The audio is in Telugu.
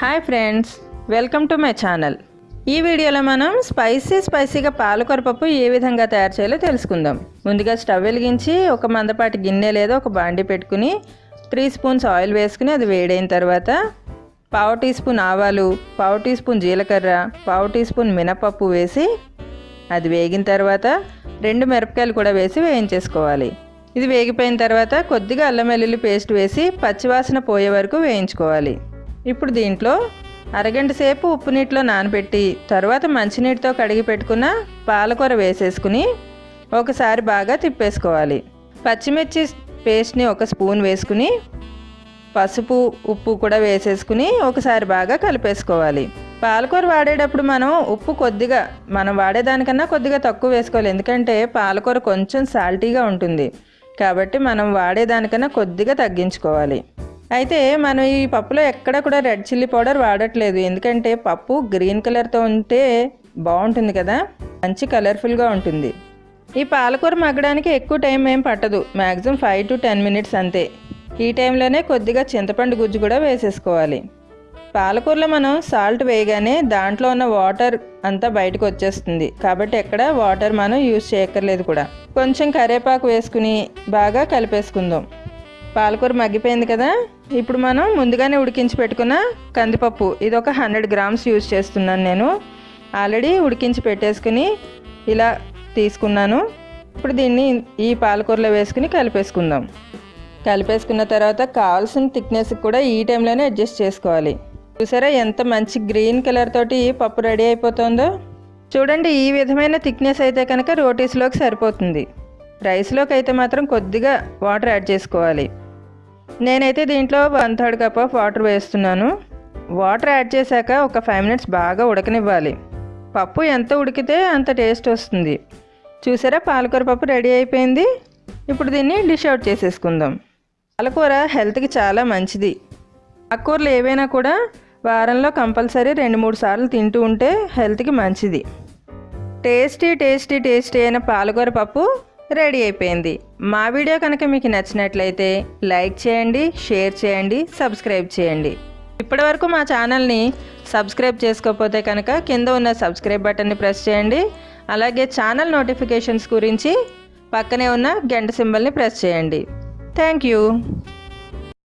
Hi friends welcome to my channel. ఈ వీడియోలో మనం స్పైసీ స్పైసీగా పాలకూర పప్పు ఏ విధంగా తయారు చేయాలో తెలుసుకుందాం. ముందుగా స్టవ్ వెలిగించి ఒక మందపాటి గిన్నె లేదా ఒక బాండి పెట్టుకుని త్రీ స్పూన్స్ ఆయిల్ వేసుకుని అది వేడైన తర్వాత పావు టీ స్పూన్ ఆవాలు పావు టీ స్పూన్ జీలకర్ర పావు టీ స్పూన్ మినపప్పు వేసి అది వేగిన తర్వాత రెండు మిరపకాయలు కూడా వేసి వేయించేసుకోవాలి. ఇది వేగిపోయిన తర్వాత కొద్దిగా అల్లం వెల్లుల్లి పేస్ట్ వేసి పచ్చివాసన పోయే వరకు వేయించుకోవాలి. ఇప్పుడు దీంట్లో అరగంట సేపు ఉప్పు నీటిలో నానబెట్టి తర్వాత మంచినీటితో కడిగి పెట్టుకున్న పాలకూర వేసేసుకుని ఒకసారి బాగా తిప్పేసుకోవాలి. పచ్చిమిర్చి పేస్ట్ని ఒక స్పూన్ వేసుకుని పసుపు ఉప్పు కూడా వేసేసుకుని ఒకసారి బాగా కలిపేసుకోవాలి. పాలకూర వాడేటప్పుడు మనం ఉప్పు కొద్దిగా మనం వాడేదానికన్నా కొద్దిగా తక్కువ వేసుకోవాలి. ఎందుకంటే పాలకూర కొంచెం సాల్టీగా ఉంటుంది. కాబట్టి మనం వాడేదానికన్నా కొద్దిగా తగ్గించుకోవాలి. అయితే మనం ఈ పప్పులో ఎక్కడ కూడా రెడ్ చిల్లీ పౌడర్ వాడట్లేదు. ఎందుకంటే పప్పు గ్రీన్ కలర్తో ఉంటే బాగుంటుంది కదా? మంచి కలర్ఫుల్గా ఉంటుంది. ఈ పాలకూర మగ్గడానికి ఎక్కువ టైం ఏం పట్టదు. Maximum five to ten minutes అంతే. ఈ టైంలోనే కొద్దిగా చింతపండు గుజ్జు కూడా వేసేసుకోవాలి. పాలకూరలో మనం సాల్ట్ వేయగానే దాంట్లో ఉన్న వాటర్ అంతా బయటకు వచ్చేస్తుంది. కాబట్టి ఎక్కడ వాటర్ మనం యూజ్ చేయక్కర్లేదు కూడా. కొంచెం కరివేపాకు వేసుకుని బాగా కలిపేసుకుందాం. పాలకూర మగ్గిపోయింది కదా? ఇప్పుడు మనం ముందుగానే ఉడికించి పెట్టుకున్న కందిపప్పు. ఇది ఒక హండ్రెడ్ గ్రామ్స్ యూజ్ చేస్తున్నాను నేను. ఆల్రెడీ ఉడికించి పెట్టేసుకుని ఇలా తీసుకున్నాను. ఇప్పుడు దీన్ని ఈ పాలకూరలో వేసుకుని కలిపేసుకుందాం. కలిపేసుకున్న తర్వాత కావాల్సిన థిక్నెస్ కూడా ఈ టైంలోనే అడ్జస్ట్ చేసుకోవాలి. చూసారా ఎంత మంచి గ్రీన్ కలర్ తోటి పప్పు రెడీ అయిపోతుందో? చూడండి ఈ విధమైన థిక్నెస్ అయితే కనుక రోటీస్లోకి సరిపోతుంది. రైస్లోకి అయితే మాత్రం కొద్దిగా వాటర్ యాడ్ చేసుకోవాలి. నేనైతే దీంట్లో one third cup of water వేస్తున్నాను. వాటర్ యాడ్ చేశాక ఒక ఫైవ్ మినిట్స్ బాగా ఉడకనివ్వాలి. పప్పు ఎంత ఉడికితే అంత టేస్ట్ వస్తుంది. చూసారా పాలకూర పప్పు రెడీ అయిపోయింది. ఇప్పుడు దీన్ని డిష్ అవుట్ చేసేసుకుందాం. పాలకూర హెల్త్కి చాలా మంచిది. ఆకుకూరలు ఏవైనా కూడా వారంలో కంపల్సరీ రెండు మూడు సార్లు తింటూ ఉంటే హెల్త్కి మంచిది. టేస్టీ టేస్టీ టేస్టీ అయిన పాలకూర పప్పు రెడీ అయిపోయింది. మా వీడియో కనుక మీకు నచ్చినట్లయితే లైక్ చేయండి షేర్ చేయండి సబ్స్క్రైబ్ చేయండి. ఇప్పటివరకు మా ఛానల్ని సబ్స్క్రైబ్ చేసుకోకపోతే కనుక కింద ఉన్న సబ్స్క్రైబ్ బటన్ని ప్రెస్ చేయండి. అలాగే ఛానల్ నోటిఫికేషన్స్ గురించి పక్కనే ఉన్న గంట సింబల్ని ప్రెస్ చేయండి. Thank you.